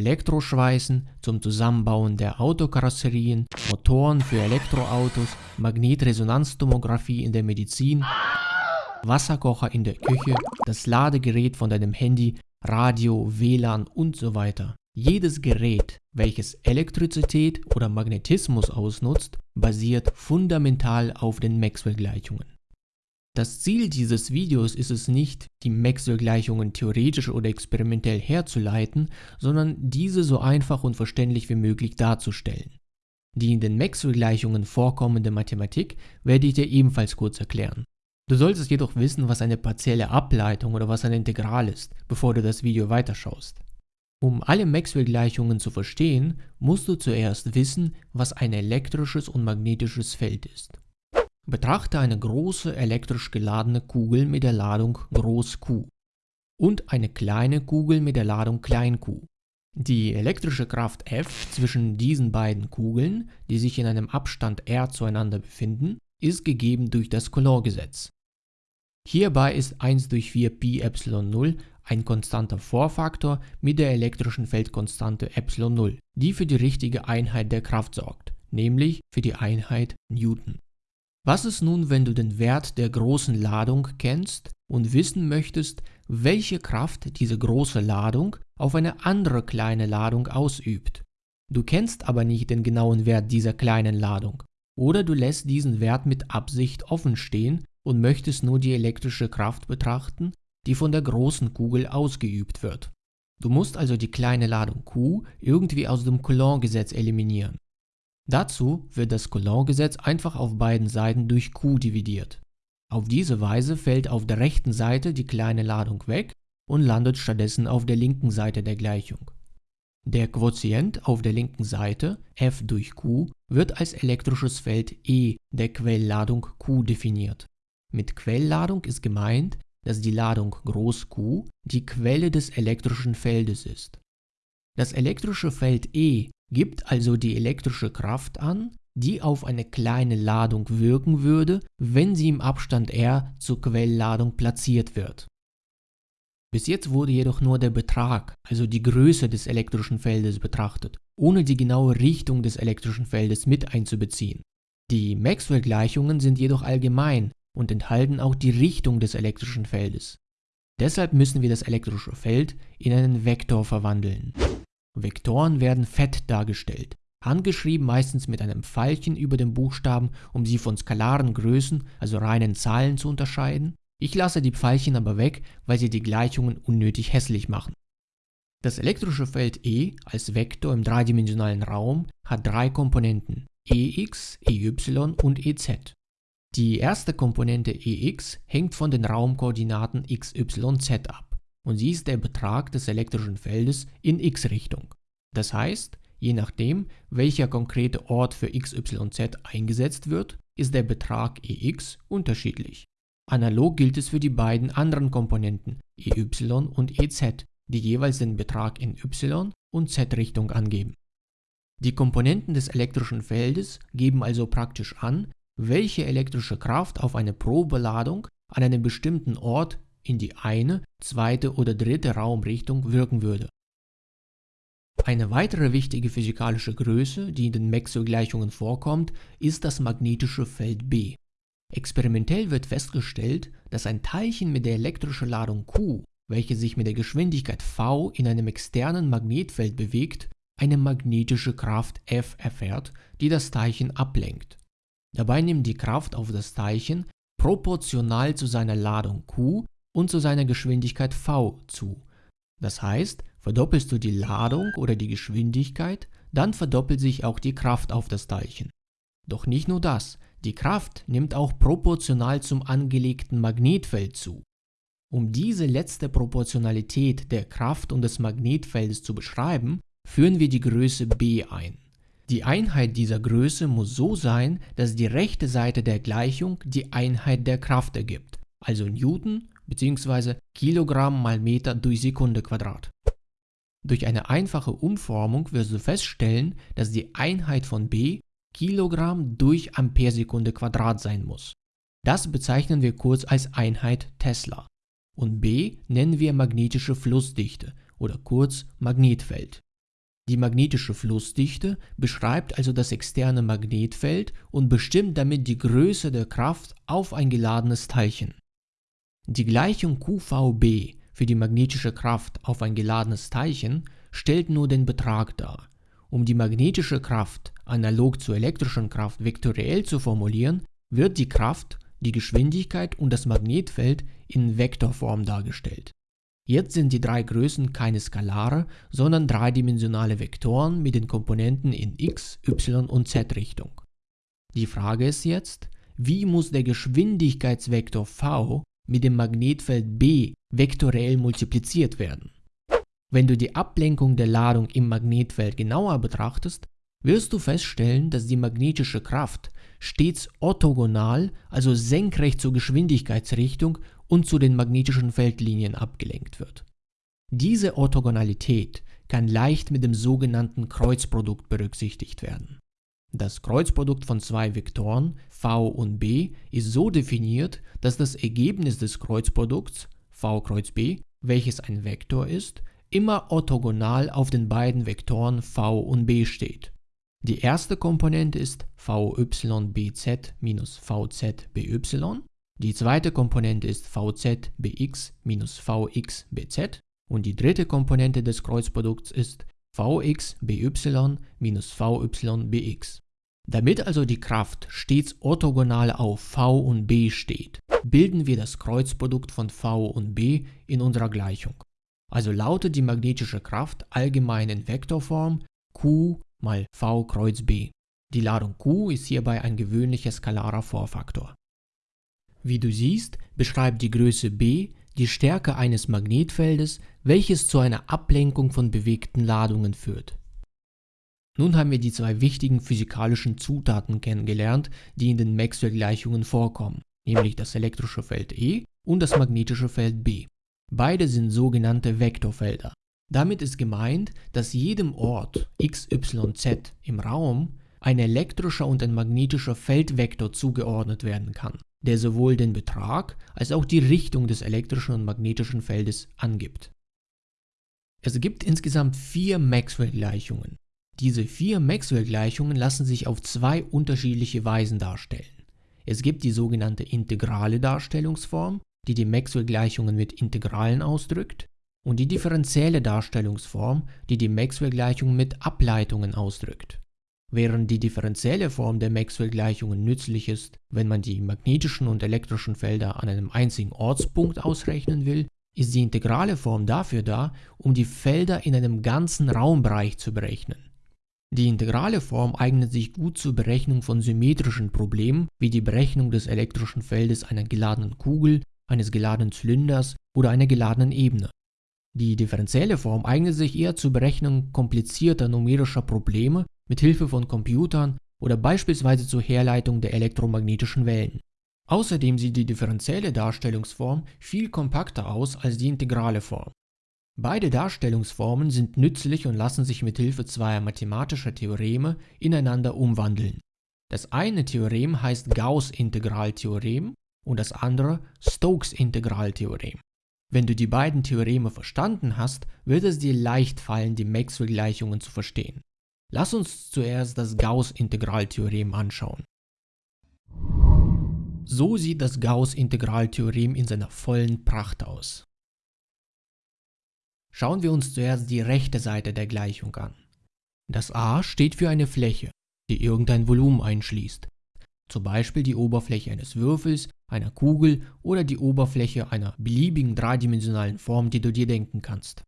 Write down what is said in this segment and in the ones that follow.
Elektroschweißen, zum Zusammenbauen der Autokarosserien, Motoren für Elektroautos, Magnetresonanztomographie in der Medizin, Wasserkocher in der Küche, das Ladegerät von deinem Handy, Radio, WLAN und so weiter. Jedes Gerät, welches Elektrizität oder Magnetismus ausnutzt, basiert fundamental auf den Maxwell-Gleichungen. Das Ziel dieses Videos ist es nicht, die Maxwell-Gleichungen theoretisch oder experimentell herzuleiten, sondern diese so einfach und verständlich wie möglich darzustellen. Die in den Maxwell-Gleichungen vorkommende Mathematik werde ich dir ebenfalls kurz erklären. Du solltest jedoch wissen, was eine partielle Ableitung oder was ein Integral ist, bevor du das Video weiterschaust. Um alle Maxwell-Gleichungen zu verstehen, musst du zuerst wissen, was ein elektrisches und magnetisches Feld ist. Betrachte eine große elektrisch geladene Kugel mit der Ladung Q und eine kleine Kugel mit der Ladung q. Die elektrische Kraft F zwischen diesen beiden Kugeln, die sich in einem Abstand r zueinander befinden, ist gegeben durch das Coulomb-Gesetz. Hierbei ist 1 durch 4 Pi Epsilon 0 ein konstanter Vorfaktor mit der elektrischen Feldkonstante Epsilon 0, die für die richtige Einheit der Kraft sorgt, nämlich für die Einheit Newton. Was ist nun, wenn du den Wert der großen Ladung kennst und wissen möchtest, welche Kraft diese große Ladung auf eine andere kleine Ladung ausübt? Du kennst aber nicht den genauen Wert dieser kleinen Ladung. Oder du lässt diesen Wert mit Absicht offen stehen und möchtest nur die elektrische Kraft betrachten, die von der großen Kugel ausgeübt wird. Du musst also die kleine Ladung Q irgendwie aus dem Coulomb-Gesetz eliminieren. Dazu wird das Coulomb-Gesetz einfach auf beiden Seiten durch Q dividiert. Auf diese Weise fällt auf der rechten Seite die kleine Ladung weg und landet stattdessen auf der linken Seite der Gleichung. Der Quotient auf der linken Seite, F durch Q, wird als elektrisches Feld E der Quellladung Q definiert. Mit Quellladung ist gemeint, dass die Ladung Groß Q die Quelle des elektrischen Feldes ist. Das elektrische Feld E gibt also die elektrische Kraft an, die auf eine kleine Ladung wirken würde, wenn sie im Abstand r zur Quellladung platziert wird. Bis jetzt wurde jedoch nur der Betrag, also die Größe des elektrischen Feldes betrachtet, ohne die genaue Richtung des elektrischen Feldes mit einzubeziehen. Die Maxwell-Gleichungen sind jedoch allgemein und enthalten auch die Richtung des elektrischen Feldes. Deshalb müssen wir das elektrische Feld in einen Vektor verwandeln. Vektoren werden fett dargestellt, handgeschrieben meistens mit einem Pfeilchen über dem Buchstaben, um sie von skalaren Größen, also reinen Zahlen zu unterscheiden. Ich lasse die Pfeilchen aber weg, weil sie die Gleichungen unnötig hässlich machen. Das elektrische Feld E als Vektor im dreidimensionalen Raum hat drei Komponenten Ex, Ey und Ez. Die erste Komponente Ex hängt von den Raumkoordinaten x, y, z ab und sie ist der Betrag des elektrischen Feldes in x-Richtung. Das heißt, je nachdem, welcher konkrete Ort für x, y, z eingesetzt wird, ist der Betrag Ex unterschiedlich. Analog gilt es für die beiden anderen Komponenten Ey und Ez, die jeweils den Betrag in y- und z-Richtung angeben. Die Komponenten des elektrischen Feldes geben also praktisch an, welche elektrische Kraft auf eine Probeladung an einem bestimmten Ort in die eine, zweite oder dritte Raumrichtung wirken würde. Eine weitere wichtige physikalische Größe, die in den Maxwell-Gleichungen vorkommt, ist das magnetische Feld B. Experimentell wird festgestellt, dass ein Teilchen mit der elektrischen Ladung Q, welche sich mit der Geschwindigkeit v in einem externen Magnetfeld bewegt, eine magnetische Kraft F erfährt, die das Teilchen ablenkt. Dabei nimmt die Kraft auf das Teilchen proportional zu seiner Ladung Q und zu seiner Geschwindigkeit v zu. Das heißt, verdoppelst du die Ladung oder die Geschwindigkeit, dann verdoppelt sich auch die Kraft auf das Teilchen. Doch nicht nur das, die Kraft nimmt auch proportional zum angelegten Magnetfeld zu. Um diese letzte Proportionalität der Kraft und des Magnetfeldes zu beschreiben, führen wir die Größe b ein. Die Einheit dieser Größe muss so sein, dass die rechte Seite der Gleichung die Einheit der Kraft ergibt, also Newton bzw. Kilogramm mal Meter durch Sekunde Quadrat. Durch eine einfache Umformung wirst du feststellen, dass die Einheit von B Kilogramm durch Amperesekunde Quadrat sein muss. Das bezeichnen wir kurz als Einheit Tesla. Und B nennen wir magnetische Flussdichte oder kurz Magnetfeld. Die magnetische Flussdichte beschreibt also das externe Magnetfeld und bestimmt damit die Größe der Kraft auf ein geladenes Teilchen. Die Gleichung QVB für die magnetische Kraft auf ein geladenes Teilchen stellt nur den Betrag dar. Um die magnetische Kraft analog zur elektrischen Kraft vektoriell zu formulieren, wird die Kraft, die Geschwindigkeit und das Magnetfeld in Vektorform dargestellt. Jetzt sind die drei Größen keine Skalare, sondern dreidimensionale Vektoren mit den Komponenten in x, y und z Richtung. Die Frage ist jetzt, wie muss der Geschwindigkeitsvektor v mit dem Magnetfeld B vektoriell multipliziert werden? Wenn du die Ablenkung der Ladung im Magnetfeld genauer betrachtest, wirst du feststellen, dass die magnetische Kraft stets orthogonal, also senkrecht zur Geschwindigkeitsrichtung und zu den magnetischen Feldlinien abgelenkt wird. Diese Orthogonalität kann leicht mit dem sogenannten Kreuzprodukt berücksichtigt werden. Das Kreuzprodukt von zwei Vektoren v und b ist so definiert, dass das Ergebnis des Kreuzprodukts v kreuz b, welches ein Vektor ist, immer orthogonal auf den beiden Vektoren v und b steht. Die erste Komponente ist vybz minus vzby die zweite Komponente ist vzbx minus vxbz und die dritte Komponente des Kreuzprodukts ist vxby minus vybx. Damit also die Kraft stets orthogonal auf v und b steht, bilden wir das Kreuzprodukt von v und b in unserer Gleichung. Also lautet die magnetische Kraft allgemein in Vektorform q mal v kreuz b. Die Ladung q ist hierbei ein gewöhnlicher skalarer Vorfaktor. Wie du siehst, beschreibt die Größe b die Stärke eines Magnetfeldes, welches zu einer Ablenkung von bewegten Ladungen führt. Nun haben wir die zwei wichtigen physikalischen Zutaten kennengelernt, die in den Maxwell-Gleichungen vorkommen, nämlich das elektrische Feld E und das magnetische Feld B. Beide sind sogenannte Vektorfelder. Damit ist gemeint, dass jedem Ort x, y, z im Raum ein elektrischer und ein magnetischer Feldvektor zugeordnet werden kann der sowohl den Betrag als auch die Richtung des elektrischen und magnetischen Feldes angibt. Es gibt insgesamt vier Maxwell-Gleichungen. Diese vier Maxwell-Gleichungen lassen sich auf zwei unterschiedliche Weisen darstellen. Es gibt die sogenannte integrale Darstellungsform, die die Maxwell-Gleichungen mit Integralen ausdrückt, und die differenzielle Darstellungsform, die die Maxwell-Gleichungen mit Ableitungen ausdrückt. Während die differenzielle Form der Maxwell-Gleichungen nützlich ist, wenn man die magnetischen und elektrischen Felder an einem einzigen Ortspunkt ausrechnen will, ist die integrale Form dafür da, um die Felder in einem ganzen Raumbereich zu berechnen. Die integrale Form eignet sich gut zur Berechnung von symmetrischen Problemen, wie die Berechnung des elektrischen Feldes einer geladenen Kugel, eines geladenen Zylinders oder einer geladenen Ebene. Die differenzielle Form eignet sich eher zur Berechnung komplizierter numerischer Probleme mit Hilfe von Computern oder beispielsweise zur Herleitung der elektromagnetischen Wellen. Außerdem sieht die differenzielle Darstellungsform viel kompakter aus als die integrale Form. Beide Darstellungsformen sind nützlich und lassen sich mit Hilfe zweier mathematischer Theoreme ineinander umwandeln. Das eine Theorem heißt Gauss-Integraltheorem und das andere Stokes-Integraltheorem. Wenn du die beiden Theoreme verstanden hast, wird es dir leicht fallen, die Maxwell-Gleichungen zu verstehen. Lass uns zuerst das Gauss-Integraltheorem anschauen. So sieht das Gauss-Integraltheorem in seiner vollen Pracht aus. Schauen wir uns zuerst die rechte Seite der Gleichung an. Das a steht für eine Fläche, die irgendein Volumen einschließt, zum Beispiel die Oberfläche eines Würfels, einer Kugel oder die Oberfläche einer beliebigen dreidimensionalen Form, die du dir denken kannst.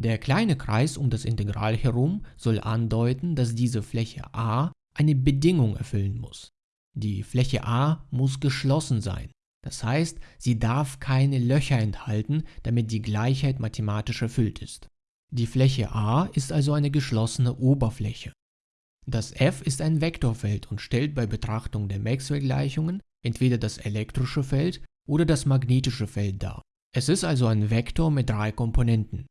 Der kleine Kreis um das Integral herum soll andeuten, dass diese Fläche A eine Bedingung erfüllen muss. Die Fläche A muss geschlossen sein. Das heißt, sie darf keine Löcher enthalten, damit die Gleichheit mathematisch erfüllt ist. Die Fläche A ist also eine geschlossene Oberfläche. Das F ist ein Vektorfeld und stellt bei Betrachtung der Maxwell-Gleichungen entweder das elektrische Feld oder das magnetische Feld dar. Es ist also ein Vektor mit drei Komponenten.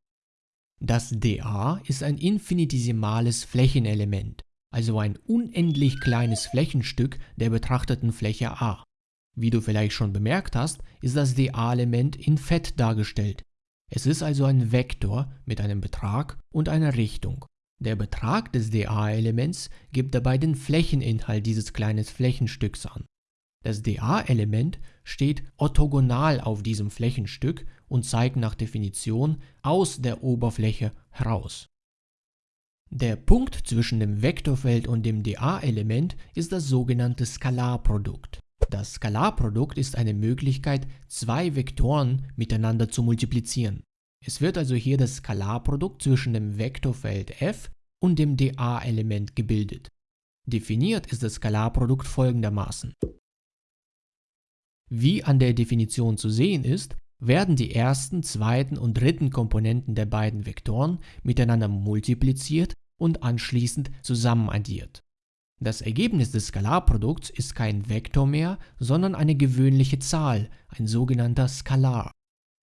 Das dA ist ein infinitesimales Flächenelement, also ein unendlich kleines Flächenstück der betrachteten Fläche A. Wie du vielleicht schon bemerkt hast, ist das dA-Element in Fett dargestellt. Es ist also ein Vektor mit einem Betrag und einer Richtung. Der Betrag des dA-Elements gibt dabei den Flächeninhalt dieses kleinen Flächenstücks an. Das dA-Element steht orthogonal auf diesem Flächenstück und zeigt nach Definition aus der Oberfläche heraus. Der Punkt zwischen dem Vektorfeld und dem dA-Element ist das sogenannte Skalarprodukt. Das Skalarprodukt ist eine Möglichkeit, zwei Vektoren miteinander zu multiplizieren. Es wird also hier das Skalarprodukt zwischen dem Vektorfeld f und dem dA-Element gebildet. Definiert ist das Skalarprodukt folgendermaßen. Wie an der Definition zu sehen ist, werden die ersten, zweiten und dritten Komponenten der beiden Vektoren miteinander multipliziert und anschließend zusammenaddiert. Das Ergebnis des Skalarprodukts ist kein Vektor mehr, sondern eine gewöhnliche Zahl, ein sogenannter Skalar.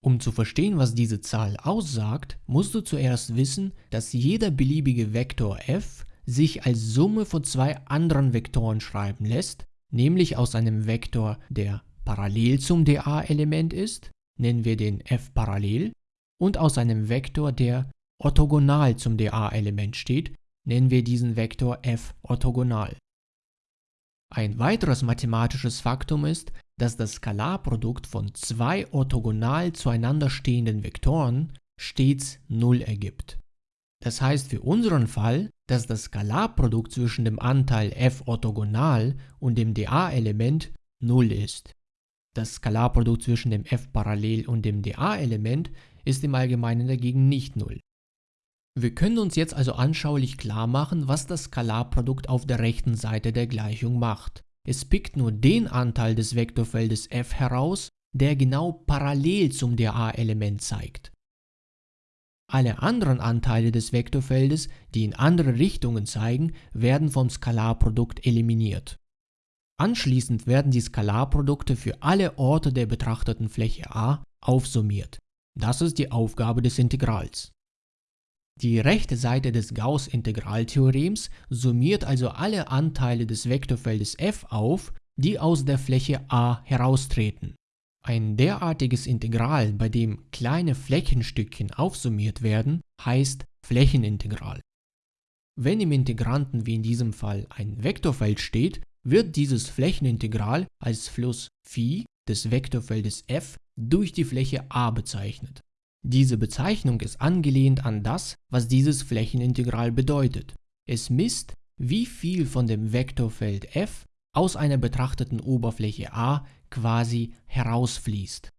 Um zu verstehen, was diese Zahl aussagt, musst du zuerst wissen, dass jeder beliebige Vektor f sich als Summe von zwei anderen Vektoren schreiben lässt, nämlich aus einem Vektor, der parallel zum dA-Element ist, nennen wir den f parallel, und aus einem Vektor, der orthogonal zum dA-Element steht, nennen wir diesen Vektor f orthogonal. Ein weiteres mathematisches Faktum ist, dass das Skalarprodukt von zwei orthogonal zueinander stehenden Vektoren stets 0 ergibt. Das heißt für unseren Fall, dass das Skalarprodukt zwischen dem Anteil f orthogonal und dem dA-Element 0 ist. Das Skalarprodukt zwischen dem f parallel und dem dA-Element ist im Allgemeinen dagegen nicht 0. Wir können uns jetzt also anschaulich klar machen, was das Skalarprodukt auf der rechten Seite der Gleichung macht. Es pickt nur den Anteil des Vektorfeldes f heraus, der genau parallel zum dA-Element zeigt. Alle anderen Anteile des Vektorfeldes, die in andere Richtungen zeigen, werden vom Skalarprodukt eliminiert. Anschließend werden die Skalarprodukte für alle Orte der betrachteten Fläche A aufsummiert. Das ist die Aufgabe des Integrals. Die rechte Seite des Gauß-Integraltheorems summiert also alle Anteile des Vektorfeldes f auf, die aus der Fläche A heraustreten. Ein derartiges Integral, bei dem kleine Flächenstückchen aufsummiert werden, heißt Flächenintegral. Wenn im Integranten wie in diesem Fall ein Vektorfeld steht, wird dieses Flächenintegral als Fluss phi des Vektorfeldes f durch die Fläche A bezeichnet. Diese Bezeichnung ist angelehnt an das, was dieses Flächenintegral bedeutet. Es misst, wie viel von dem Vektorfeld f aus einer betrachteten Oberfläche A quasi herausfließt.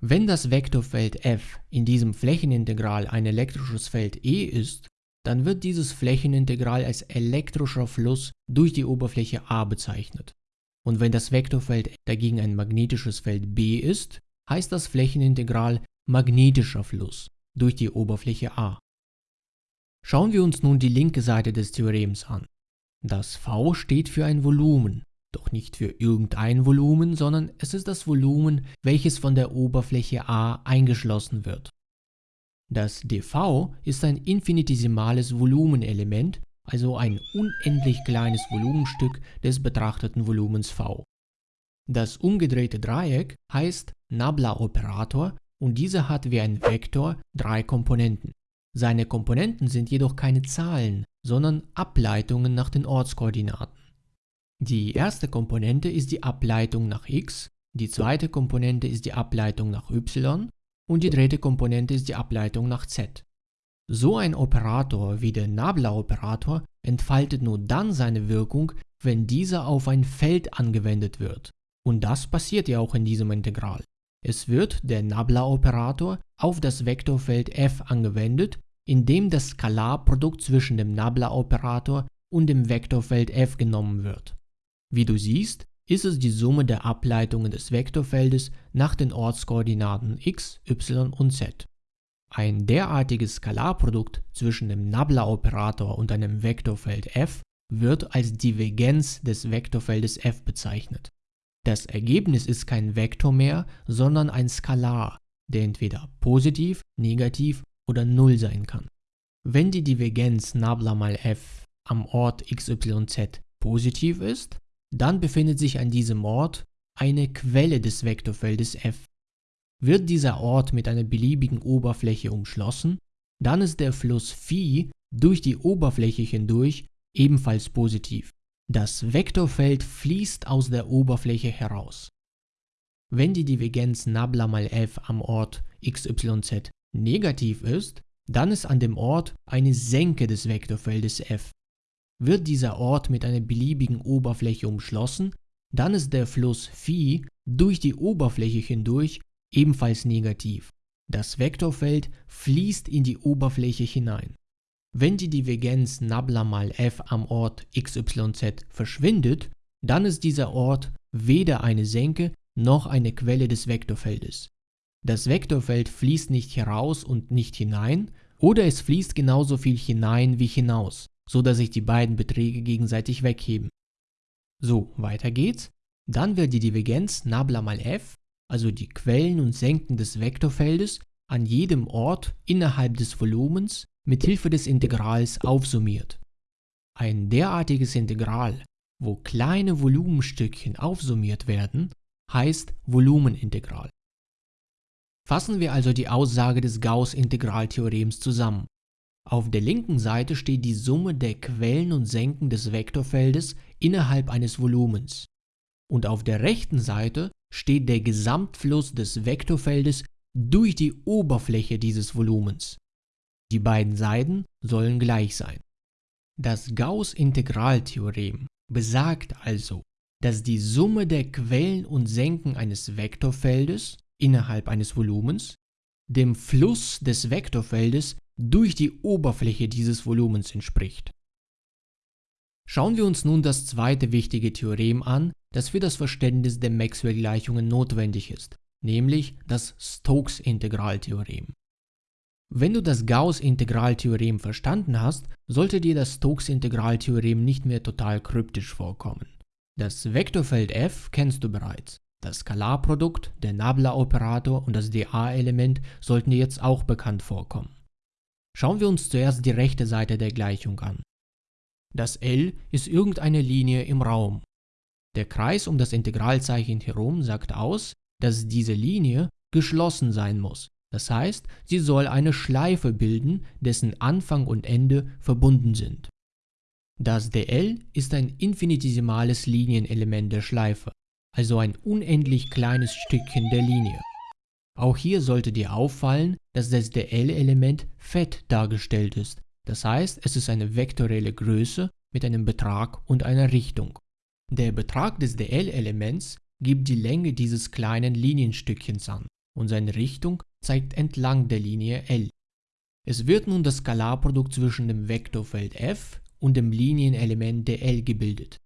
Wenn das Vektorfeld f in diesem Flächenintegral ein elektrisches Feld E ist, dann wird dieses Flächenintegral als elektrischer Fluss durch die Oberfläche A bezeichnet. Und wenn das Vektorfeld dagegen ein magnetisches Feld B ist, heißt das Flächenintegral magnetischer Fluss durch die Oberfläche A. Schauen wir uns nun die linke Seite des Theorems an. Das V steht für ein Volumen, doch nicht für irgendein Volumen, sondern es ist das Volumen, welches von der Oberfläche A eingeschlossen wird. Das dV ist ein infinitesimales Volumenelement, also ein unendlich kleines Volumenstück des betrachteten Volumens V. Das umgedrehte Dreieck heißt Nabla-Operator und dieser hat wie ein Vektor drei Komponenten. Seine Komponenten sind jedoch keine Zahlen, sondern Ableitungen nach den Ortskoordinaten. Die erste Komponente ist die Ableitung nach x, die zweite Komponente ist die Ableitung nach y und die dritte Komponente ist die Ableitung nach z. So ein Operator wie der Nabla-Operator entfaltet nur dann seine Wirkung, wenn dieser auf ein Feld angewendet wird. Und das passiert ja auch in diesem Integral. Es wird der Nabla-Operator auf das Vektorfeld f angewendet, indem das Skalarprodukt zwischen dem Nabla-Operator und dem Vektorfeld f genommen wird. Wie du siehst, ist es die Summe der Ableitungen des Vektorfeldes nach den Ortskoordinaten x, y und z. Ein derartiges Skalarprodukt zwischen dem Nabla-Operator und einem Vektorfeld f wird als Divergenz des Vektorfeldes f bezeichnet. Das Ergebnis ist kein Vektor mehr, sondern ein Skalar, der entweder positiv, negativ oder 0 sein kann. Wenn die Divergenz Nabla mal f am Ort xyz positiv ist, dann befindet sich an diesem Ort eine Quelle des Vektorfeldes f. Wird dieser Ort mit einer beliebigen Oberfläche umschlossen, dann ist der Fluss phi durch die Oberfläche hindurch ebenfalls positiv. Das Vektorfeld fließt aus der Oberfläche heraus. Wenn die Divergenz Nabla mal f am Ort xyz negativ ist, dann ist an dem Ort eine Senke des Vektorfeldes f. Wird dieser Ort mit einer beliebigen Oberfläche umschlossen, dann ist der Fluss Phi durch die Oberfläche hindurch ebenfalls negativ. Das Vektorfeld fließt in die Oberfläche hinein. Wenn die Divergenz Nabla mal f am Ort xyz verschwindet, dann ist dieser Ort weder eine Senke noch eine Quelle des Vektorfeldes. Das Vektorfeld fließt nicht heraus und nicht hinein, oder es fließt genauso viel hinein wie hinaus, so dass sich die beiden Beträge gegenseitig wegheben. So, weiter geht's. Dann wird die Divergenz Nabla mal f, also die Quellen und Senken des Vektorfeldes, an jedem Ort innerhalb des Volumens mit Hilfe des Integrals aufsummiert. Ein derartiges Integral, wo kleine Volumenstückchen aufsummiert werden, heißt Volumenintegral. Fassen wir also die Aussage des Gauß-Integraltheorems zusammen. Auf der linken Seite steht die Summe der Quellen und Senken des Vektorfeldes innerhalb eines Volumens. Und auf der rechten Seite steht der Gesamtfluss des Vektorfeldes durch die Oberfläche dieses Volumens. Die beiden Seiten sollen gleich sein. Das Gauß-Integraltheorem besagt also, dass die Summe der Quellen und Senken eines Vektorfeldes innerhalb eines Volumens dem Fluss des Vektorfeldes durch die Oberfläche dieses Volumens entspricht. Schauen wir uns nun das zweite wichtige Theorem an, das für das Verständnis der Maxwell-Gleichungen notwendig ist, nämlich das Stokes-Integraltheorem. Wenn du das Gauß-Integraltheorem verstanden hast, sollte dir das Stokes-Integraltheorem nicht mehr total kryptisch vorkommen. Das Vektorfeld f kennst du bereits. Das Skalarprodukt, der Nabla-Operator und das dA-Element sollten dir jetzt auch bekannt vorkommen. Schauen wir uns zuerst die rechte Seite der Gleichung an. Das L ist irgendeine Linie im Raum. Der Kreis um das Integralzeichen herum sagt aus, dass diese Linie geschlossen sein muss. Das heißt, sie soll eine Schleife bilden, dessen Anfang und Ende verbunden sind. Das dl ist ein infinitesimales Linienelement der Schleife, also ein unendlich kleines Stückchen der Linie. Auch hier sollte dir auffallen, dass das dl-Element fett dargestellt ist, das heißt, es ist eine vektorielle Größe mit einem Betrag und einer Richtung. Der Betrag des dl-Elements gibt die Länge dieses kleinen Linienstückchens an und seine Richtung zeigt entlang der Linie L. Es wird nun das Skalarprodukt zwischen dem Vektorfeld f und dem Linienelement dl gebildet.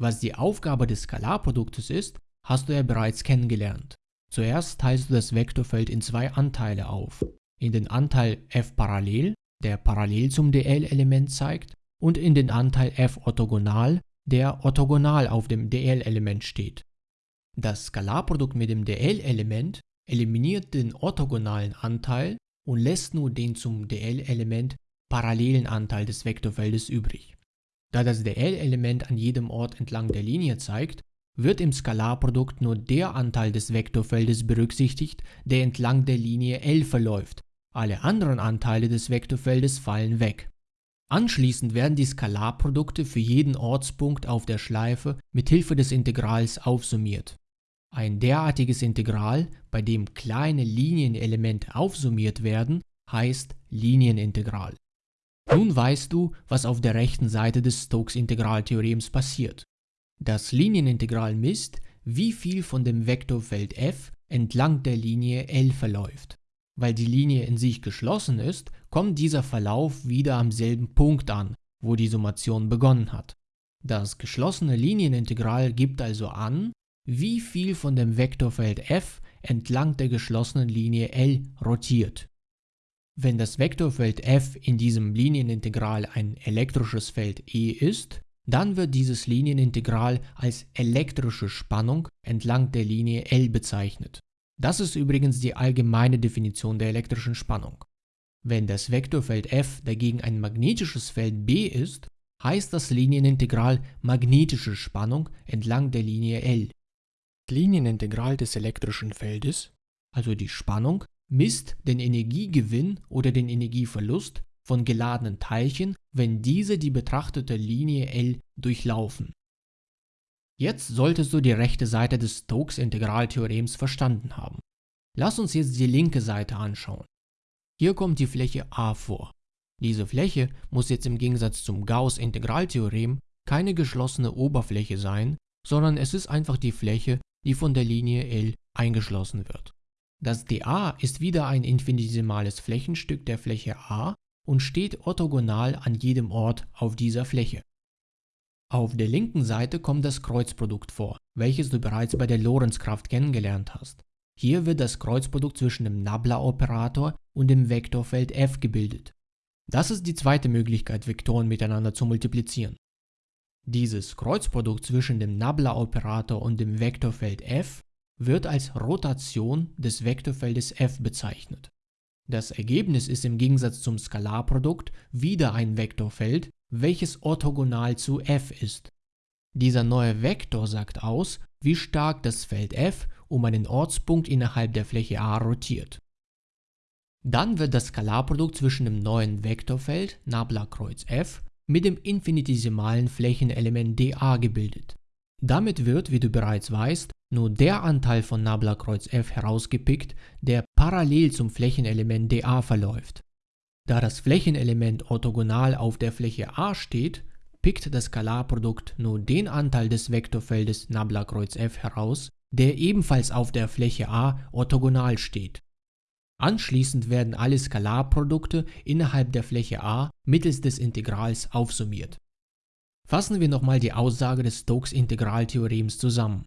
Was die Aufgabe des Skalarproduktes ist, hast du ja bereits kennengelernt. Zuerst teilst du das Vektorfeld in zwei Anteile auf. In den Anteil f parallel, der parallel zum dl-Element zeigt, und in den Anteil f orthogonal, der orthogonal auf dem dl-Element steht. Das Skalarprodukt mit dem dl-Element eliminiert den orthogonalen Anteil und lässt nur den zum dl-Element parallelen Anteil des Vektorfeldes übrig. Da das dl-Element an jedem Ort entlang der Linie zeigt, wird im Skalarprodukt nur der Anteil des Vektorfeldes berücksichtigt, der entlang der Linie L verläuft. Alle anderen Anteile des Vektorfeldes fallen weg. Anschließend werden die Skalarprodukte für jeden Ortspunkt auf der Schleife mit Hilfe des Integrals aufsummiert. Ein derartiges Integral, bei dem kleine Linienelemente aufsummiert werden, heißt Linienintegral. Nun weißt du, was auf der rechten Seite des Stokes-Integraltheorems passiert. Das Linienintegral misst, wie viel von dem Vektorfeld f entlang der Linie L verläuft. Weil die Linie in sich geschlossen ist, kommt dieser Verlauf wieder am selben Punkt an, wo die Summation begonnen hat. Das geschlossene Linienintegral gibt also an, wie viel von dem Vektorfeld f entlang der geschlossenen Linie L rotiert. Wenn das Vektorfeld f in diesem Linienintegral ein elektrisches Feld E ist, dann wird dieses Linienintegral als elektrische Spannung entlang der Linie L bezeichnet. Das ist übrigens die allgemeine Definition der elektrischen Spannung. Wenn das Vektorfeld f dagegen ein magnetisches Feld B ist, heißt das Linienintegral magnetische Spannung entlang der Linie L. Linienintegral des elektrischen Feldes, also die Spannung, misst den Energiegewinn oder den Energieverlust von geladenen Teilchen, wenn diese die betrachtete Linie L durchlaufen. Jetzt solltest du die rechte Seite des Stokes-Integraltheorems verstanden haben. Lass uns jetzt die linke Seite anschauen. Hier kommt die Fläche A vor. Diese Fläche muss jetzt im Gegensatz zum Gauss-Integraltheorem keine geschlossene Oberfläche sein, sondern es ist einfach die Fläche, die von der Linie L eingeschlossen wird. Das dA ist wieder ein infinitesimales Flächenstück der Fläche A und steht orthogonal an jedem Ort auf dieser Fläche. Auf der linken Seite kommt das Kreuzprodukt vor, welches du bereits bei der Lorentzkraft kennengelernt hast. Hier wird das Kreuzprodukt zwischen dem Nabla-Operator und dem Vektorfeld f gebildet. Das ist die zweite Möglichkeit, Vektoren miteinander zu multiplizieren. Dieses Kreuzprodukt zwischen dem Nabla-Operator und dem Vektorfeld f wird als Rotation des Vektorfeldes f bezeichnet. Das Ergebnis ist im Gegensatz zum Skalarprodukt wieder ein Vektorfeld, welches orthogonal zu f ist. Dieser neue Vektor sagt aus, wie stark das Feld f um einen Ortspunkt innerhalb der Fläche A rotiert. Dann wird das Skalarprodukt zwischen dem neuen Vektorfeld Nabla-Kreuz f mit dem infinitesimalen Flächenelement dA gebildet. Damit wird, wie du bereits weißt, nur der Anteil von Nabla-Kreuz f herausgepickt, der parallel zum Flächenelement dA verläuft. Da das Flächenelement orthogonal auf der Fläche A steht, pickt das Skalarprodukt nur den Anteil des Vektorfeldes Nabla-Kreuz f heraus, der ebenfalls auf der Fläche A orthogonal steht. Anschließend werden alle Skalarprodukte innerhalb der Fläche A mittels des Integrals aufsummiert. Fassen wir nochmal die Aussage des Stokes-Integraltheorems zusammen.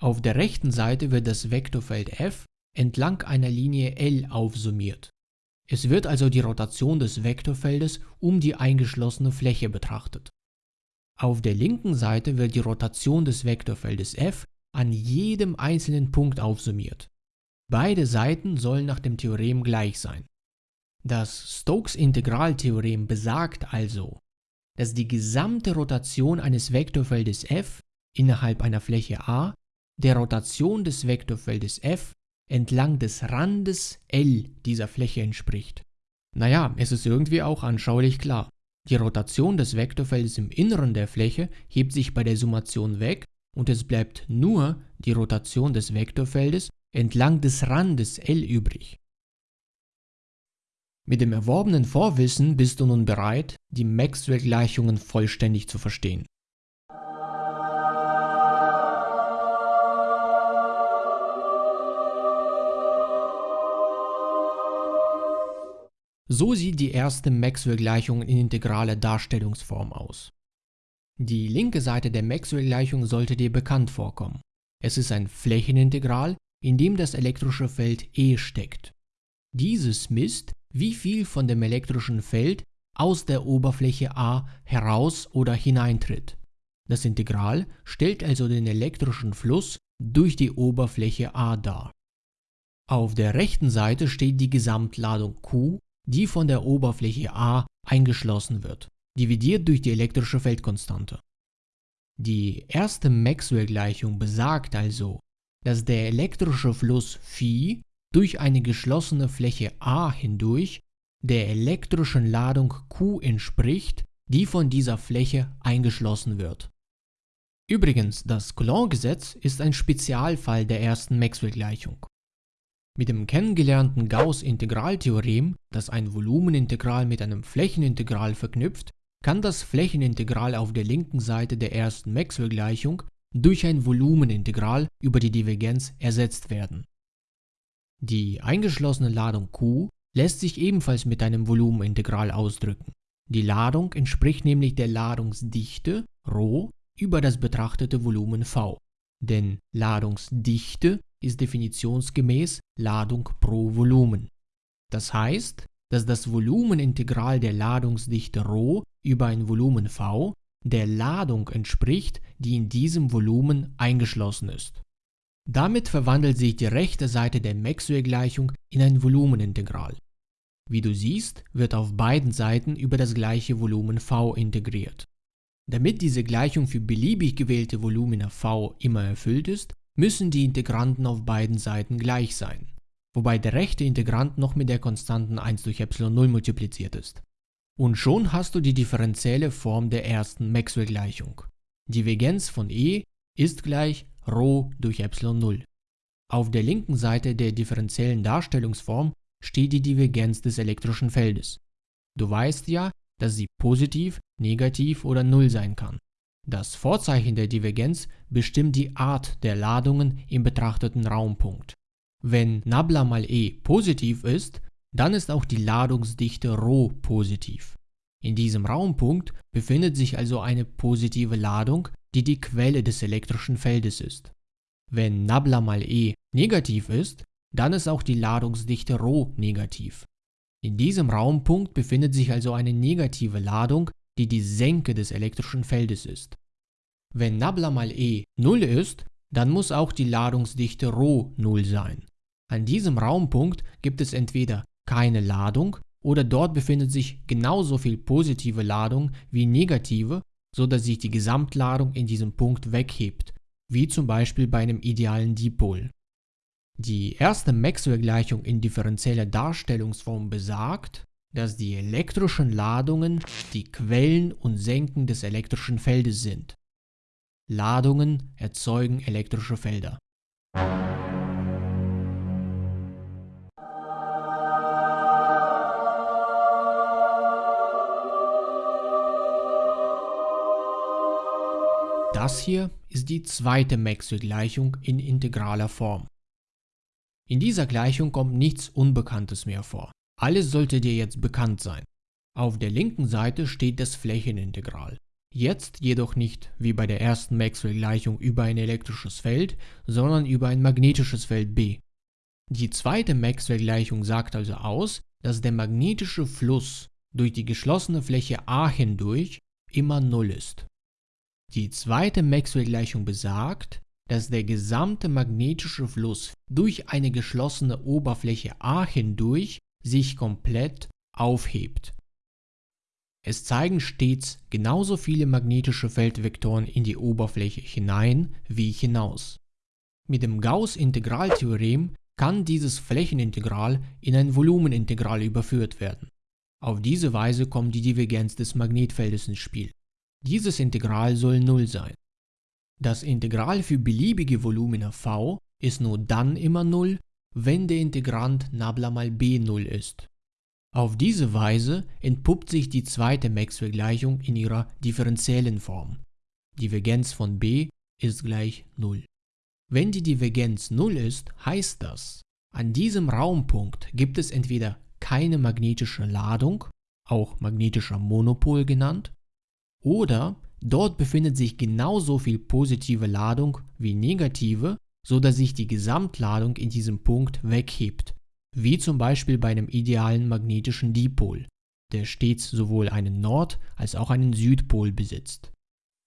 Auf der rechten Seite wird das Vektorfeld f entlang einer Linie L aufsummiert. Es wird also die Rotation des Vektorfeldes um die eingeschlossene Fläche betrachtet. Auf der linken Seite wird die Rotation des Vektorfeldes f an jedem einzelnen Punkt aufsummiert. Beide Seiten sollen nach dem Theorem gleich sein. Das Stokes-Integraltheorem besagt also, dass die gesamte Rotation eines Vektorfeldes f innerhalb einer Fläche A der Rotation des Vektorfeldes f entlang des Randes L dieser Fläche entspricht. Naja, es ist irgendwie auch anschaulich klar. Die Rotation des Vektorfeldes im Inneren der Fläche hebt sich bei der Summation weg und es bleibt nur die Rotation des Vektorfeldes entlang des Randes L übrig. Mit dem erworbenen Vorwissen bist du nun bereit, die Maxwell-Gleichungen vollständig zu verstehen. So sieht die erste Maxwell-Gleichung in integraler Darstellungsform aus. Die linke Seite der Maxwell-Gleichung sollte dir bekannt vorkommen. Es ist ein Flächenintegral, in dem das elektrische Feld E steckt. Dieses misst, wie viel von dem elektrischen Feld aus der Oberfläche A heraus oder hineintritt. Das Integral stellt also den elektrischen Fluss durch die Oberfläche A dar. Auf der rechten Seite steht die Gesamtladung Q die von der Oberfläche A eingeschlossen wird, dividiert durch die elektrische Feldkonstante. Die erste Maxwell-Gleichung besagt also, dass der elektrische Fluss Phi durch eine geschlossene Fläche A hindurch der elektrischen Ladung Q entspricht, die von dieser Fläche eingeschlossen wird. Übrigens, das Coulomb-Gesetz ist ein Spezialfall der ersten Maxwell-Gleichung. Mit dem kennengelernten Gauß-Integraltheorem, das ein Volumenintegral mit einem Flächenintegral verknüpft, kann das Flächenintegral auf der linken Seite der ersten Maxwell-Gleichung durch ein Volumenintegral über die Divergenz ersetzt werden. Die eingeschlossene Ladung Q lässt sich ebenfalls mit einem Volumenintegral ausdrücken. Die Ladung entspricht nämlich der Ladungsdichte ρ über das betrachtete Volumen V. Denn Ladungsdichte ist definitionsgemäß Ladung pro Volumen. Das heißt, dass das Volumenintegral der Ladungsdichte ρ über ein Volumen V der Ladung entspricht, die in diesem Volumen eingeschlossen ist. Damit verwandelt sich die rechte Seite der Maxwell-Gleichung in ein Volumenintegral. Wie du siehst, wird auf beiden Seiten über das gleiche Volumen V integriert. Damit diese Gleichung für beliebig gewählte Volumina V immer erfüllt ist, müssen die Integranten auf beiden Seiten gleich sein, wobei der rechte Integrand noch mit der Konstanten 1 durch ε0 multipliziert ist. Und schon hast du die differenzielle Form der ersten Maxwell-Gleichung. Divergenz von E ist gleich Rho durch ε0. Auf der linken Seite der differenziellen Darstellungsform steht die Divergenz des elektrischen Feldes. Du weißt ja, dass sie positiv, negativ oder null sein kann. Das Vorzeichen der Divergenz bestimmt die Art der Ladungen im betrachteten Raumpunkt. Wenn Nabla mal E positiv ist, dann ist auch die Ladungsdichte Rho positiv. In diesem Raumpunkt befindet sich also eine positive Ladung, die die Quelle des elektrischen Feldes ist. Wenn Nabla mal E negativ ist, dann ist auch die Ladungsdichte Rho negativ. In diesem Raumpunkt befindet sich also eine negative Ladung, die die Senke des elektrischen Feldes ist. Wenn Nabla mal E 0 ist, dann muss auch die Ladungsdichte Rho 0 sein. An diesem Raumpunkt gibt es entweder keine Ladung oder dort befindet sich genauso viel positive Ladung wie negative, so dass sich die Gesamtladung in diesem Punkt weghebt, wie zum Beispiel bei einem idealen Dipol. Die erste Maxwell-Gleichung in differenzieller Darstellungsform besagt, dass die elektrischen Ladungen die Quellen und Senken des elektrischen Feldes sind. Ladungen erzeugen elektrische Felder. Das hier ist die zweite Maxwell-Gleichung in integraler Form. In dieser Gleichung kommt nichts Unbekanntes mehr vor. Alles sollte dir jetzt bekannt sein. Auf der linken Seite steht das Flächenintegral. Jetzt jedoch nicht wie bei der ersten Maxwell-Gleichung über ein elektrisches Feld, sondern über ein magnetisches Feld B. Die zweite Maxwell-Gleichung sagt also aus, dass der magnetische Fluss durch die geschlossene Fläche A hindurch immer Null ist. Die zweite Maxwell-Gleichung besagt, dass der gesamte magnetische Fluss durch eine geschlossene Oberfläche A hindurch sich komplett aufhebt. Es zeigen stets genauso viele magnetische Feldvektoren in die Oberfläche hinein wie hinaus. Mit dem Gauß-Integraltheorem kann dieses Flächenintegral in ein Volumenintegral überführt werden. Auf diese Weise kommt die Divergenz des Magnetfeldes ins Spiel. Dieses Integral soll 0 sein. Das Integral für beliebige Volumina v ist nur dann immer 0, wenn der Integrand Nabla mal b 0 ist. Auf diese Weise entpuppt sich die zweite Maxwell-Gleichung in ihrer differenziellen Form. Divergenz von b ist gleich 0. Wenn die Divergenz 0 ist, heißt das, an diesem Raumpunkt gibt es entweder keine magnetische Ladung, auch magnetischer Monopol genannt, oder dort befindet sich genauso viel positive Ladung wie negative, so dass sich die Gesamtladung in diesem Punkt weghebt, wie zum Beispiel bei einem idealen magnetischen Dipol, der stets sowohl einen Nord- als auch einen Südpol besitzt.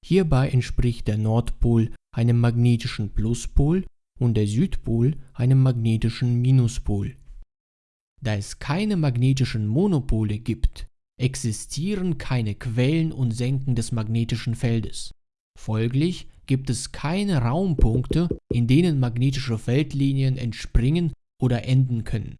Hierbei entspricht der Nordpol einem magnetischen Pluspol und der Südpol einem magnetischen Minuspol. Da es keine magnetischen Monopole gibt, existieren keine Quellen und Senken des magnetischen Feldes. Folglich gibt es keine Raumpunkte, in denen magnetische Feldlinien entspringen oder enden können.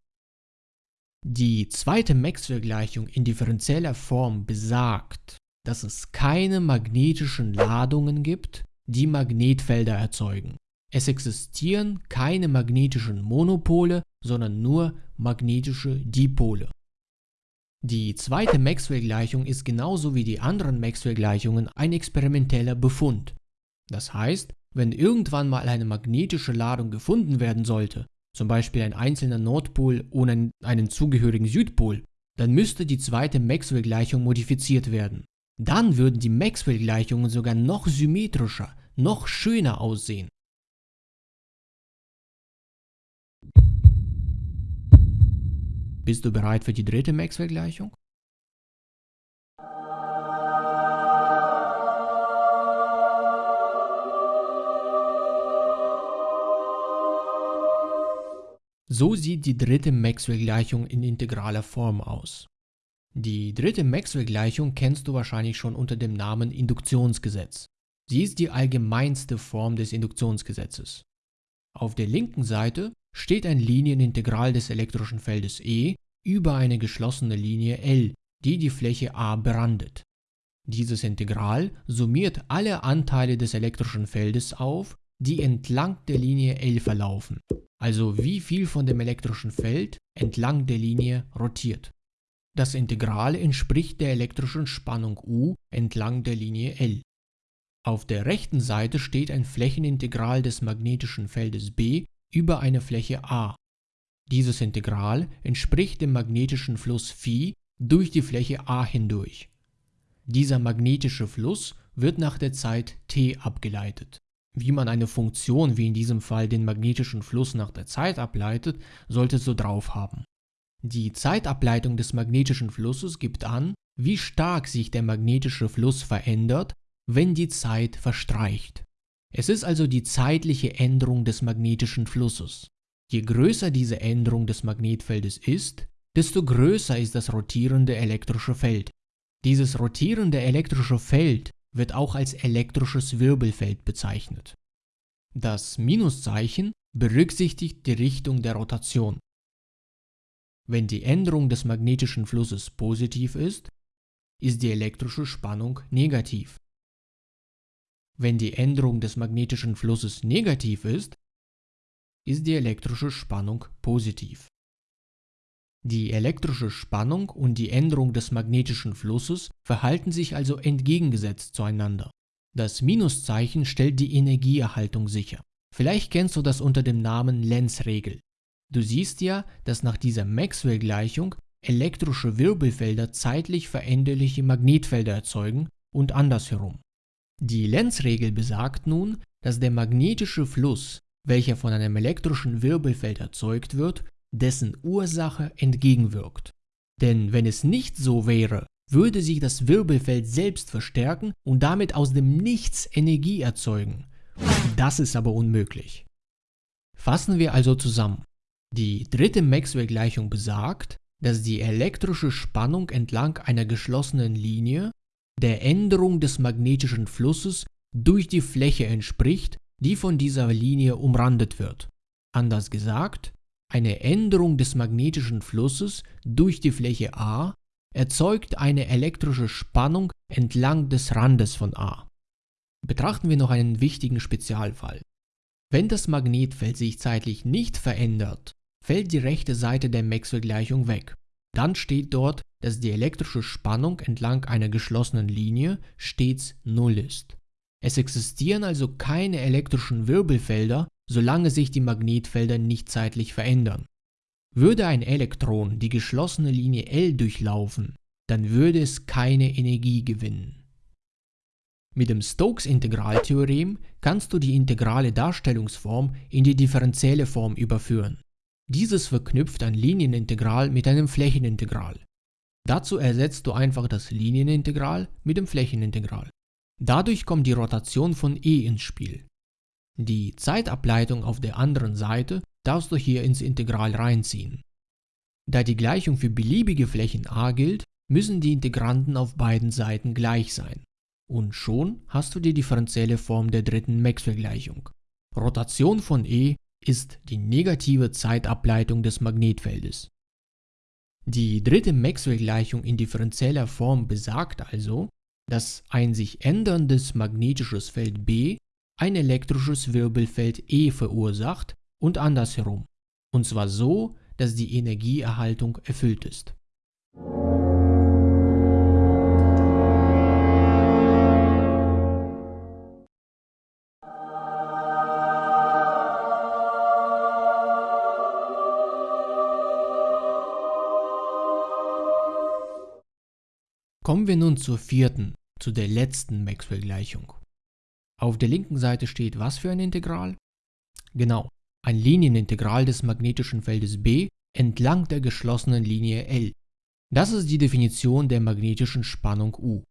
Die zweite Maxwell-Gleichung in differenzieller Form besagt, dass es keine magnetischen Ladungen gibt, die Magnetfelder erzeugen. Es existieren keine magnetischen Monopole, sondern nur magnetische Dipole. Die zweite Maxwell-Gleichung ist genauso wie die anderen Maxwell-Gleichungen ein experimenteller Befund. Das heißt, wenn irgendwann mal eine magnetische Ladung gefunden werden sollte, zum Beispiel ein einzelner Nordpol ohne einen zugehörigen Südpol, dann müsste die zweite Maxwell-Gleichung modifiziert werden. Dann würden die Maxwell-Gleichungen sogar noch symmetrischer, noch schöner aussehen. Bist du bereit für die dritte Maxwell-Gleichung? So sieht die dritte Maxwell-Gleichung in integraler Form aus. Die dritte Maxwell-Gleichung kennst du wahrscheinlich schon unter dem Namen Induktionsgesetz. Sie ist die allgemeinste Form des Induktionsgesetzes. Auf der linken Seite steht ein Linienintegral des elektrischen Feldes E über eine geschlossene Linie L, die die Fläche A berandet. Dieses Integral summiert alle Anteile des elektrischen Feldes auf, die entlang der Linie L verlaufen, also wie viel von dem elektrischen Feld entlang der Linie rotiert. Das Integral entspricht der elektrischen Spannung U entlang der Linie L. Auf der rechten Seite steht ein Flächenintegral des magnetischen Feldes B über eine Fläche A. Dieses Integral entspricht dem magnetischen Fluss Phi durch die Fläche A hindurch. Dieser magnetische Fluss wird nach der Zeit t abgeleitet. Wie man eine Funktion wie in diesem Fall den magnetischen Fluss nach der Zeit ableitet, solltest du drauf haben. Die Zeitableitung des magnetischen Flusses gibt an, wie stark sich der magnetische Fluss verändert, wenn die Zeit verstreicht. Es ist also die zeitliche Änderung des magnetischen Flusses. Je größer diese Änderung des Magnetfeldes ist, desto größer ist das rotierende elektrische Feld. Dieses rotierende elektrische Feld wird auch als elektrisches Wirbelfeld bezeichnet. Das Minuszeichen berücksichtigt die Richtung der Rotation. Wenn die Änderung des magnetischen Flusses positiv ist, ist die elektrische Spannung negativ. Wenn die Änderung des magnetischen Flusses negativ ist, ist die elektrische Spannung positiv. Die elektrische Spannung und die Änderung des magnetischen Flusses verhalten sich also entgegengesetzt zueinander. Das Minuszeichen stellt die Energieerhaltung sicher. Vielleicht kennst du das unter dem Namen Lenz-Regel. Du siehst ja, dass nach dieser Maxwell-Gleichung elektrische Wirbelfelder zeitlich veränderliche Magnetfelder erzeugen und andersherum. Die Lenz-Regel besagt nun, dass der magnetische Fluss, welcher von einem elektrischen Wirbelfeld erzeugt wird, dessen Ursache entgegenwirkt. Denn wenn es nicht so wäre, würde sich das Wirbelfeld selbst verstärken und damit aus dem Nichts Energie erzeugen. Das ist aber unmöglich. Fassen wir also zusammen. Die dritte Maxwell-Gleichung besagt, dass die elektrische Spannung entlang einer geschlossenen Linie der Änderung des magnetischen Flusses durch die Fläche entspricht, die von dieser Linie umrandet wird. Anders gesagt, eine Änderung des magnetischen Flusses durch die Fläche A erzeugt eine elektrische Spannung entlang des Randes von A. Betrachten wir noch einen wichtigen Spezialfall. Wenn das Magnetfeld sich zeitlich nicht verändert, fällt die rechte Seite der Maxwell-Gleichung weg. Dann steht dort, dass die elektrische Spannung entlang einer geschlossenen Linie stets Null ist. Es existieren also keine elektrischen Wirbelfelder, solange sich die Magnetfelder nicht zeitlich verändern. Würde ein Elektron die geschlossene Linie L durchlaufen, dann würde es keine Energie gewinnen. Mit dem Stokes-Integraltheorem kannst du die integrale Darstellungsform in die differenzielle Form überführen. Dieses verknüpft ein Linienintegral mit einem Flächenintegral. Dazu ersetzt du einfach das Linienintegral mit dem Flächenintegral. Dadurch kommt die Rotation von E ins Spiel. Die Zeitableitung auf der anderen Seite darfst du hier ins Integral reinziehen. Da die Gleichung für beliebige Flächen a gilt, müssen die Integranten auf beiden Seiten gleich sein. Und schon hast du die differenzielle Form der dritten Maxwell-Gleichung. Rotation von E ist die negative Zeitableitung des Magnetfeldes. Die dritte Maxwell-Gleichung in differenzieller Form besagt also, dass ein sich änderndes magnetisches Feld B ein elektrisches Wirbelfeld E verursacht und andersherum, und zwar so, dass die Energieerhaltung erfüllt ist. Kommen wir nun zur vierten, zu der letzten Maxwell-Gleichung. Auf der linken Seite steht was für ein Integral? Genau, ein Linienintegral des magnetischen Feldes B entlang der geschlossenen Linie L. Das ist die Definition der magnetischen Spannung U.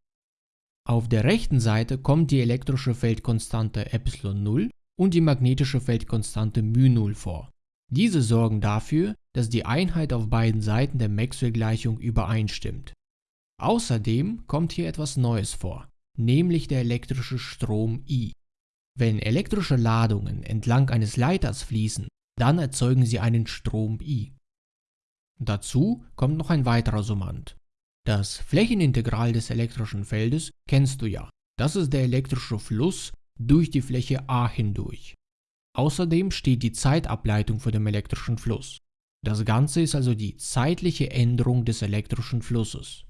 Auf der rechten Seite kommt die elektrische Feldkonstante ε0 und die magnetische Feldkonstante μ0 vor. Diese sorgen dafür, dass die Einheit auf beiden Seiten der Maxwell-Gleichung übereinstimmt. Außerdem kommt hier etwas Neues vor nämlich der elektrische Strom I. Wenn elektrische Ladungen entlang eines Leiters fließen, dann erzeugen sie einen Strom I. Dazu kommt noch ein weiterer Summand. Das Flächenintegral des elektrischen Feldes kennst du ja. Das ist der elektrische Fluss durch die Fläche A hindurch. Außerdem steht die Zeitableitung für den elektrischen Fluss. Das Ganze ist also die zeitliche Änderung des elektrischen Flusses.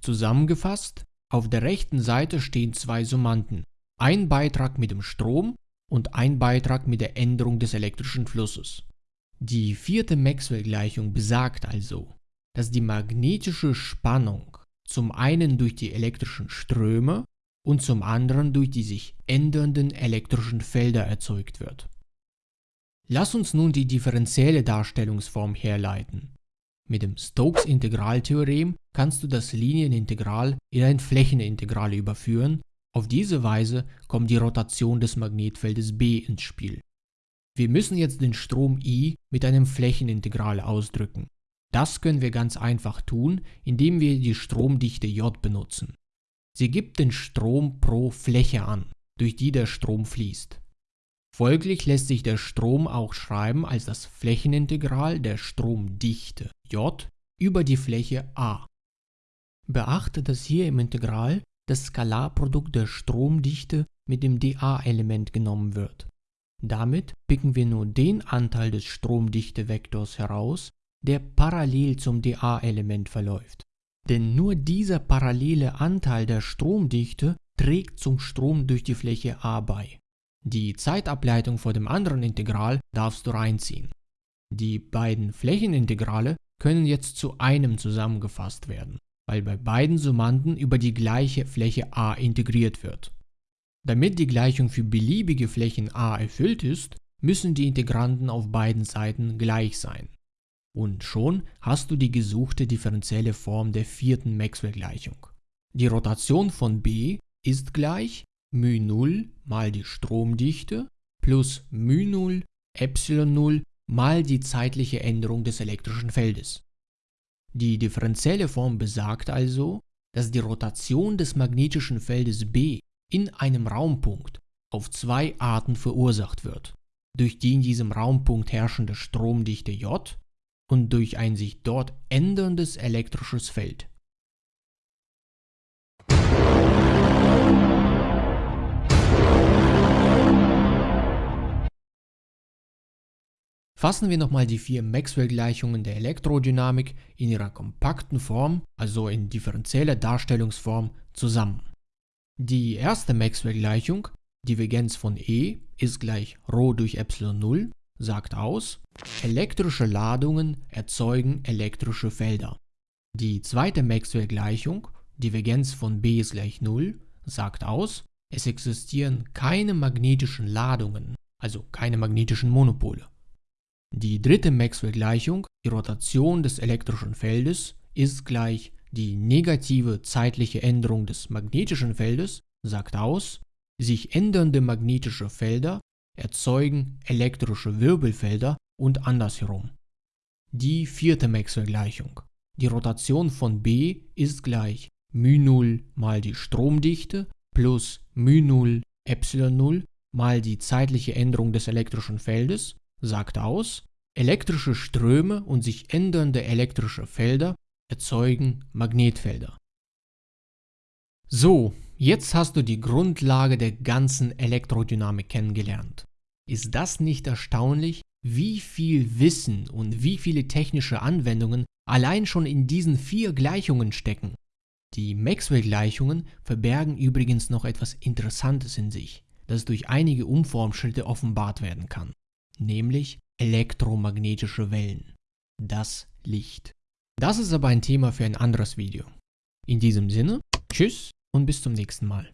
Zusammengefasst, auf der rechten Seite stehen zwei Summanden, ein Beitrag mit dem Strom und ein Beitrag mit der Änderung des elektrischen Flusses. Die vierte Maxwell-Gleichung besagt also, dass die magnetische Spannung zum einen durch die elektrischen Ströme und zum anderen durch die sich ändernden elektrischen Felder erzeugt wird. Lass uns nun die differenzielle Darstellungsform herleiten. Mit dem Stokes-Integraltheorem kannst du das Linienintegral in ein Flächenintegral überführen. Auf diese Weise kommt die Rotation des Magnetfeldes B ins Spiel. Wir müssen jetzt den Strom I mit einem Flächenintegral ausdrücken. Das können wir ganz einfach tun, indem wir die Stromdichte J benutzen. Sie gibt den Strom pro Fläche an, durch die der Strom fließt. Folglich lässt sich der Strom auch schreiben als das Flächenintegral der Stromdichte J über die Fläche A. Beachte, dass hier im Integral das Skalarprodukt der Stromdichte mit dem dA-Element genommen wird. Damit picken wir nur den Anteil des Stromdichtevektors heraus, der parallel zum dA-Element verläuft. Denn nur dieser parallele Anteil der Stromdichte trägt zum Strom durch die Fläche A bei. Die Zeitableitung vor dem anderen Integral darfst du reinziehen. Die beiden Flächenintegrale können jetzt zu einem zusammengefasst werden, weil bei beiden Summanden über die gleiche Fläche A integriert wird. Damit die Gleichung für beliebige Flächen A erfüllt ist, müssen die Integranten auf beiden Seiten gleich sein. Und schon hast du die gesuchte differenzielle Form der vierten Maxwell-Gleichung. Die Rotation von B ist gleich μ0 mal die Stromdichte plus μ0 ε0 mal die zeitliche Änderung des elektrischen Feldes. Die differenzielle Form besagt also, dass die Rotation des magnetischen Feldes B in einem Raumpunkt auf zwei Arten verursacht wird, durch die in diesem Raumpunkt herrschende Stromdichte J und durch ein sich dort änderndes elektrisches Feld. Fassen wir nochmal die vier Maxwell-Gleichungen der Elektrodynamik in ihrer kompakten Form, also in differenzieller Darstellungsform, zusammen. Die erste Maxwell-Gleichung, Divergenz von E ist gleich ρ durch ε0, sagt aus, elektrische Ladungen erzeugen elektrische Felder. Die zweite Maxwell-Gleichung, Divergenz von B ist gleich 0, sagt aus, es existieren keine magnetischen Ladungen, also keine magnetischen Monopole. Die dritte Maxwell-Gleichung, die Rotation des elektrischen Feldes, ist gleich die negative zeitliche Änderung des magnetischen Feldes, sagt aus, sich ändernde magnetische Felder erzeugen elektrische Wirbelfelder und andersherum. Die vierte Maxwell-Gleichung. Die Rotation von B ist gleich μ0 mal die Stromdichte plus μ0 ε0 mal die zeitliche Änderung des elektrischen Feldes, sagt aus, elektrische Ströme und sich ändernde elektrische Felder erzeugen Magnetfelder. So, jetzt hast du die Grundlage der ganzen Elektrodynamik kennengelernt. Ist das nicht erstaunlich, wie viel Wissen und wie viele technische Anwendungen allein schon in diesen vier Gleichungen stecken? Die Maxwell-Gleichungen verbergen übrigens noch etwas Interessantes in sich, das durch einige Umformschritte offenbart werden kann, nämlich elektromagnetische Wellen, das Licht. Das ist aber ein Thema für ein anderes Video. In diesem Sinne, tschüss und bis zum nächsten Mal.